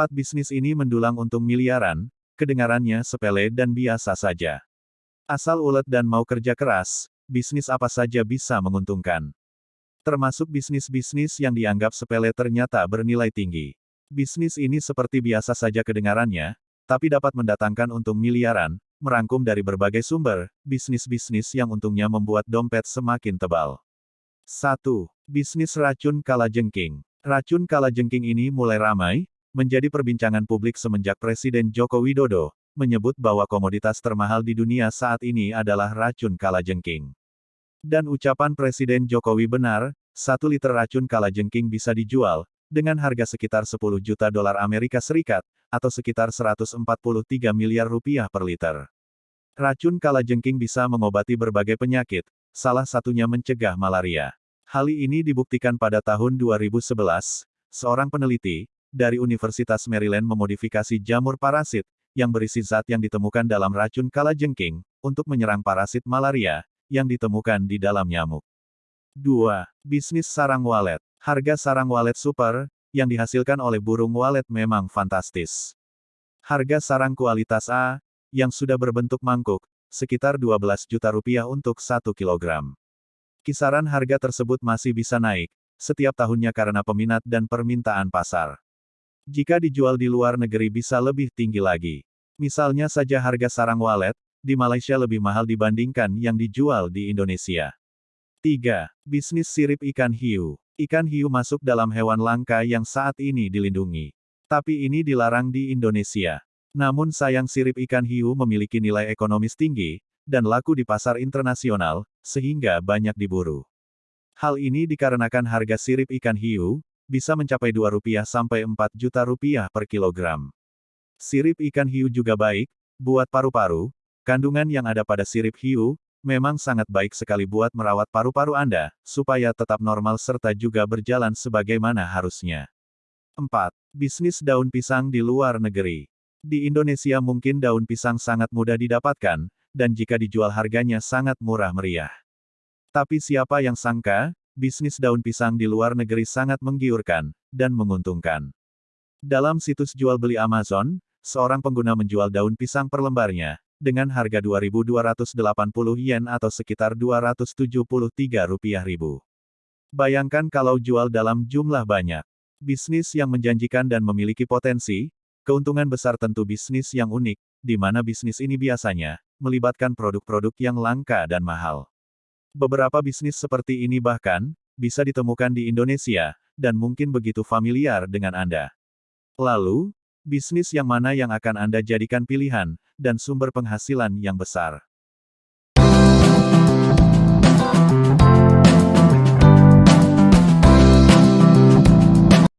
Empat bisnis ini mendulang untung miliaran, kedengarannya sepele dan biasa saja. Asal ulet dan mau kerja keras, bisnis apa saja bisa menguntungkan. Termasuk bisnis-bisnis yang dianggap sepele ternyata bernilai tinggi. Bisnis ini seperti biasa saja kedengarannya, tapi dapat mendatangkan untung miliaran, merangkum dari berbagai sumber, bisnis-bisnis yang untungnya membuat dompet semakin tebal. 1. Bisnis racun kalajengking. Racun kalajengking ini mulai ramai, menjadi perbincangan publik semenjak Presiden Joko Widodo, menyebut bahwa komoditas termahal di dunia saat ini adalah racun kalajengking. Dan ucapan Presiden Jokowi benar, satu liter racun kalajengking bisa dijual, dengan harga sekitar 10 juta dolar Amerika Serikat, atau sekitar 143 miliar rupiah per liter. Racun kalajengking bisa mengobati berbagai penyakit, salah satunya mencegah malaria. Hal ini dibuktikan pada tahun 2011, seorang peneliti, dari Universitas Maryland memodifikasi jamur parasit, yang berisi zat yang ditemukan dalam racun kalajengking, untuk menyerang parasit malaria, yang ditemukan di dalam nyamuk. 2. Bisnis sarang walet. Harga sarang walet super, yang dihasilkan oleh burung walet memang fantastis. Harga sarang kualitas A, yang sudah berbentuk mangkuk, sekitar 12 juta rupiah untuk 1 kilogram. Kisaran harga tersebut masih bisa naik, setiap tahunnya karena peminat dan permintaan pasar. Jika dijual di luar negeri bisa lebih tinggi lagi. Misalnya saja harga sarang walet, di Malaysia lebih mahal dibandingkan yang dijual di Indonesia. 3. Bisnis sirip ikan hiu. Ikan hiu masuk dalam hewan langka yang saat ini dilindungi. Tapi ini dilarang di Indonesia. Namun sayang sirip ikan hiu memiliki nilai ekonomis tinggi, dan laku di pasar internasional, sehingga banyak diburu. Hal ini dikarenakan harga sirip ikan hiu, bisa mencapai 2 rupiah sampai 4 juta rupiah per kilogram. Sirip ikan hiu juga baik, buat paru-paru, kandungan yang ada pada sirip hiu, memang sangat baik sekali buat merawat paru-paru Anda, supaya tetap normal serta juga berjalan sebagaimana harusnya. 4. Bisnis daun pisang di luar negeri. Di Indonesia mungkin daun pisang sangat mudah didapatkan, dan jika dijual harganya sangat murah meriah. Tapi siapa yang sangka, bisnis daun pisang di luar negeri sangat menggiurkan, dan menguntungkan. Dalam situs jual beli Amazon, seorang pengguna menjual daun pisang per lembarnya, dengan harga 2.280 yen atau sekitar 273 rupiah ribu. Bayangkan kalau jual dalam jumlah banyak. Bisnis yang menjanjikan dan memiliki potensi, keuntungan besar tentu bisnis yang unik, di mana bisnis ini biasanya melibatkan produk-produk yang langka dan mahal. Beberapa bisnis seperti ini bahkan, bisa ditemukan di Indonesia, dan mungkin begitu familiar dengan Anda. Lalu, bisnis yang mana yang akan Anda jadikan pilihan, dan sumber penghasilan yang besar?